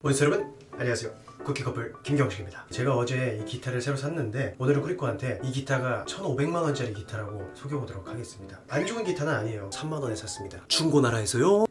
원스 여러분 안녕하세요. 쿠키커플 김경식입니다. 제가 어제 이 기타를 새로 샀는데 오늘은 쿠리코한테 이 기타가 1500만원짜리 기타라고 속여보도록 하겠습니다. 안 좋은 기타는 아니에요. 3만원에 샀습니다. 중고나라에서요?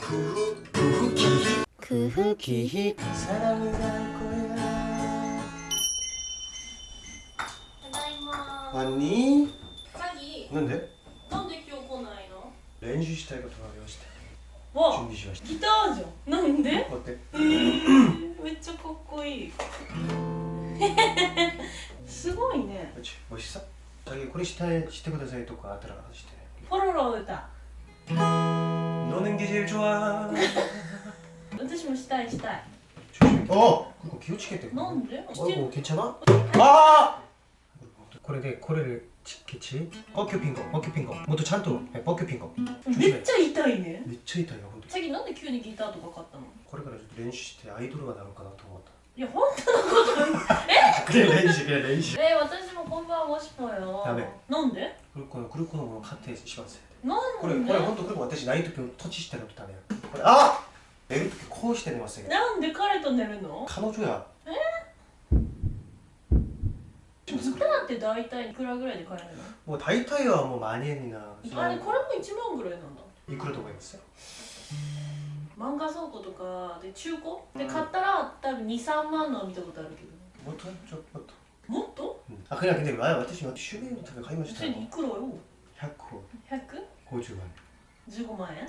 쿠키 쿠키 사랑을 할 거야. 왔니? 자기. 뭔데? 넌데 기억 오나이 렌슈시타이가 돌아왔을 때 わ準備しましたギターじゃんなんで 어때? めっちゃかっこいいすごいね 그렇지 멋있어? 자기 코리 시타에 시테ください とかあったらしてポロロ歌 너는 게 제일 좋아 私もしたいしたい 조심해 어! 그거 기우치겠대 なんで 어이구 괜찮아? 아! これでこれ でケチポキュピンコポキュピンコもっとちゃんとポキュピンコめっちゃ痛いねめっちゃ痛いよ本当に詐欺なんで急にギターとか買ったのこれからちょっと練習してアイドルがなるかなと思ったいや本当のこと그래練習그래練習え私もこんばんはしぽよダメなんで 그리고 그리고のもの買ってしませなんこれでこれ本当그리고私ない時土地してるとダメよこれあ寝る時こうして寝ますよなんで彼と寝るの彼女や って大体いくらぐらいで買えるの？もう大体はもう万円なあれこれも1万ぐらいなんだ。いくらと思いますよ。漫画倉庫とかで中古？で買ったら多分23万の見たことあるけど、もっと？ちょっと。もっと？もっと、うん、あくらけで私は趣味のため買いましたいくらよ？100個。150万円。15万円？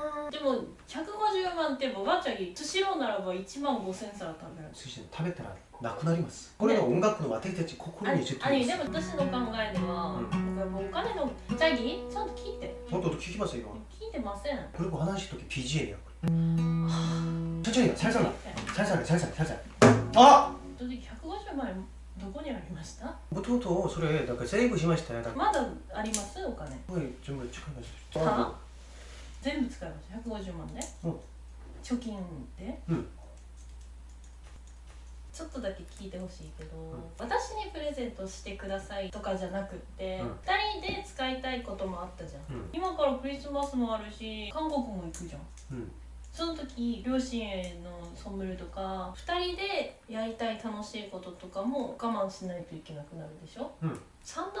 でも150万っておばあちゃんにスシローならば1万5000皿食べるそして食べたらなくなりますこれが音楽の私たちあ心に絶あれ対でも私の考えでは、うんなんかもうお金のチャギちゃんと聞いてほんと聞きますよ聞いてません그리고話す時 BGM 야 천천히살살살살살살살살あ正直150万円どこにありましたもともとそれなんかセーブしましたよだからまだありますお金これ全部使いましたは 全部使いました150万で、うん貯金で、うん。ちょっとだけ聞いてほしいけど、私にプレゼントしてくださいとかじゃなくって、うん。二人で使いたいこともあったじゃん、うん。今からクリスマスもあるし韓国も行くじゃん。うん。その時両親へのソムルとか2人でやりたい楽しいこととかも我慢しないといけなくなるでしょ、うん。3段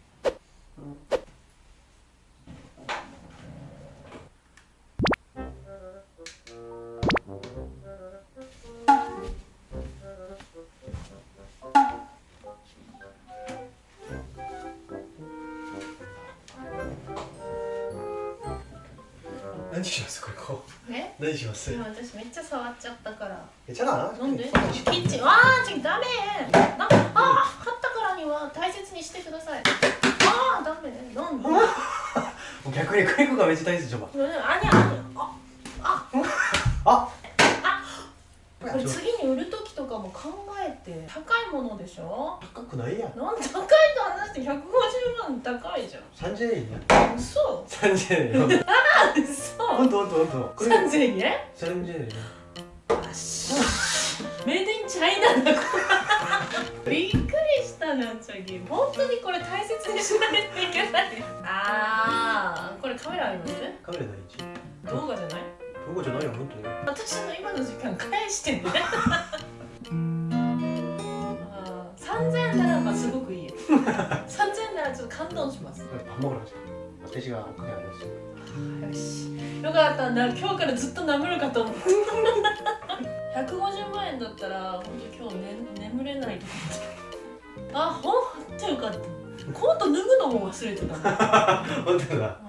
何しますこれこう。え？何します？今私めっちゃ触っちゃったから。えじゃあな。んで？キッチン。わあちょダメ。なんかああ買ったからには大切にしてください。ああダメ。なんで。逆にクリコがめっちゃ大切じゃんあにあああ。あ。次に売る時とかも考えて高いものでしょ？高くないやん。なん高いと話して百五十万高いじゃん。30円や嘘。30円よ。ああ んとほんとほんとこれ3000円3000円よあしメイドインチャイナだこれびっくりしたなチャギ本当にこれ大切にしないといけないああこれカメラありますカメラ第一動画じゃないどこじゃないよ本当に私の今の時間返してねあー3000円ならばすごくいいよ3000円ならちょっと感動しますよ밥 먹으러 가자 私がお金ありますよし。よかったな今日からずっと眠るかと思った。150万円だったら本当今日、ね、眠れないと思って。あほんとよかった。コート脱ぐのも忘れてた。の 本当だ